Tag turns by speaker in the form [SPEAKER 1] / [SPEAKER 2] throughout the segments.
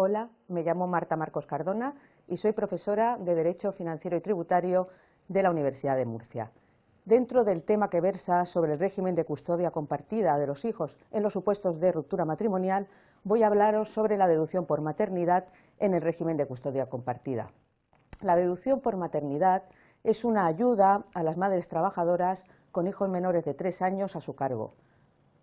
[SPEAKER 1] Hola, me llamo Marta Marcos Cardona y soy profesora de Derecho Financiero y Tributario de la Universidad de Murcia. Dentro del tema que versa sobre el régimen de custodia compartida de los hijos en los supuestos de ruptura matrimonial, voy a hablaros sobre la deducción por maternidad en el régimen de custodia compartida. La deducción por maternidad es una ayuda a las madres trabajadoras con hijos menores de tres años a su cargo.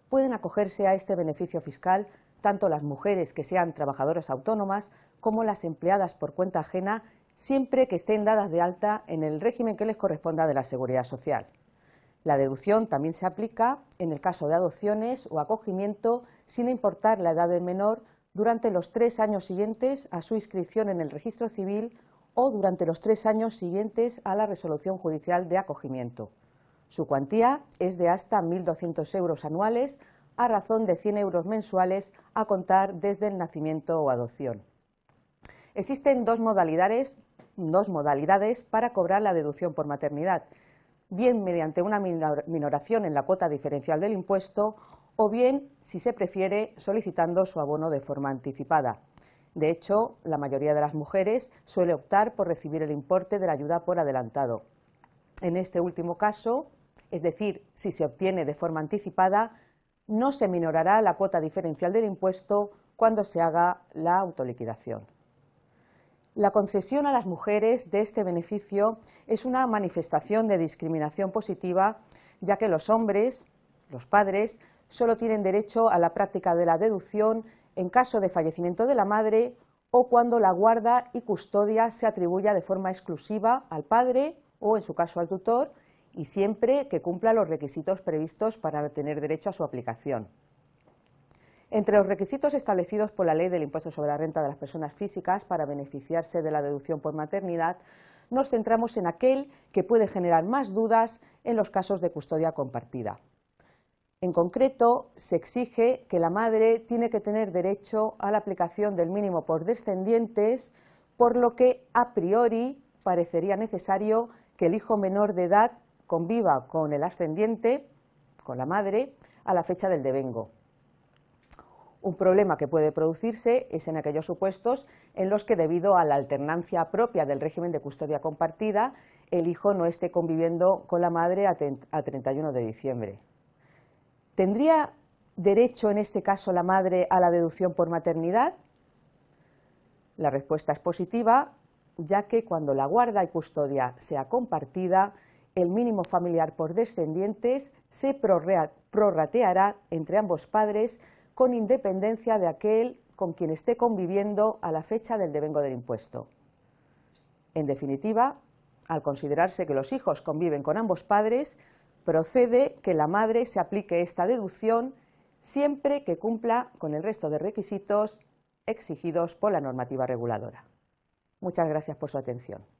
[SPEAKER 1] Pueden acogerse a este beneficio fiscal tanto las mujeres que sean trabajadoras autónomas como las empleadas por cuenta ajena siempre que estén dadas de alta en el régimen que les corresponda de la Seguridad Social. La deducción también se aplica en el caso de adopciones o acogimiento sin importar la edad del menor durante los tres años siguientes a su inscripción en el registro civil o durante los tres años siguientes a la resolución judicial de acogimiento. Su cuantía es de hasta 1.200 euros anuales a razón de 100 euros mensuales a contar desde el nacimiento o adopción. Existen dos modalidades, dos modalidades para cobrar la deducción por maternidad, bien mediante una minoración en la cuota diferencial del impuesto o bien, si se prefiere, solicitando su abono de forma anticipada. De hecho, la mayoría de las mujeres suele optar por recibir el importe de la ayuda por adelantado. En este último caso, es decir, si se obtiene de forma anticipada, no se minorará la cuota diferencial del impuesto cuando se haga la autoliquidación. La concesión a las mujeres de este beneficio es una manifestación de discriminación positiva, ya que los hombres, los padres, solo tienen derecho a la práctica de la deducción en caso de fallecimiento de la madre o cuando la guarda y custodia se atribuya de forma exclusiva al padre o, en su caso, al tutor, y siempre que cumpla los requisitos previstos para tener derecho a su aplicación. Entre los requisitos establecidos por la Ley del Impuesto sobre la Renta de las Personas Físicas para beneficiarse de la deducción por maternidad, nos centramos en aquel que puede generar más dudas en los casos de custodia compartida. En concreto, se exige que la madre tiene que tener derecho a la aplicación del mínimo por descendientes, por lo que a priori parecería necesario que el hijo menor de edad conviva con el ascendiente, con la madre, a la fecha del devengo. Un problema que puede producirse es en aquellos supuestos en los que, debido a la alternancia propia del régimen de custodia compartida, el hijo no esté conviviendo con la madre a 31 de diciembre. ¿Tendría derecho en este caso la madre a la deducción por maternidad? La respuesta es positiva, ya que cuando la guarda y custodia sea compartida, el mínimo familiar por descendientes se prorrateará entre ambos padres con independencia de aquel con quien esté conviviendo a la fecha del devengo del impuesto. En definitiva, al considerarse que los hijos conviven con ambos padres, procede que la madre se aplique esta deducción siempre que cumpla con el resto de requisitos exigidos por la normativa reguladora. Muchas gracias por su atención.